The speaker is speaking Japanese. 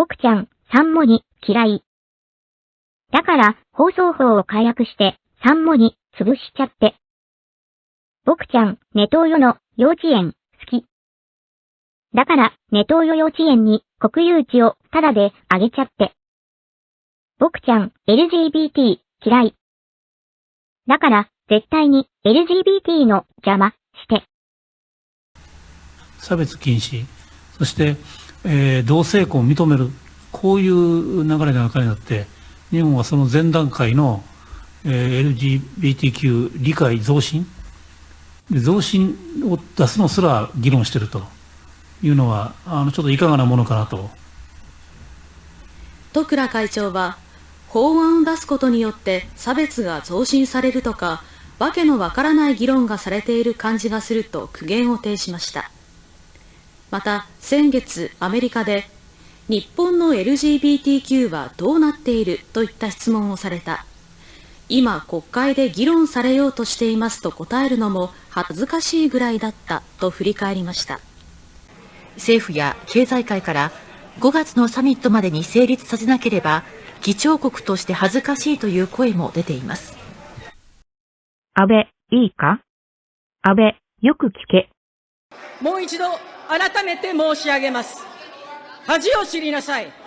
僕ちゃん、三モに、嫌い。だから、放送法を解約して、三モに、潰しちゃって。僕ちゃん、ネトウヨの、幼稚園、好き。だから、ネトウヨ幼稚園に、国有地を、タダで、あげちゃって。僕ちゃん、LGBT、嫌い。だから、絶対に、LGBT の、邪魔、して。差別禁止、そして、えー同性婚を認める、こういう流れの中になって、日本はその前段階の、えー LGBTQ 理解増進増進を出すのすら議論しているというのは、あのちょっといかがなものかなと。戸倉会長は、法案を出すことによって差別が増進されるとか、わけのわからない議論がされている感じがすると苦言を呈しました。また、先月アメリカで、日本の LGBTQ はどうなっているといった質問をされた。今国会で議論されようとしていますと答えるのも恥ずかしいぐらいだったと振り返りました。政府や経済界から5月のサミットまでに成立させなければ議長国として恥ずかしいという声も出ています。安倍、いいか？安倍、よく聞け。もう一度改めて申し上げます。恥を知りなさい。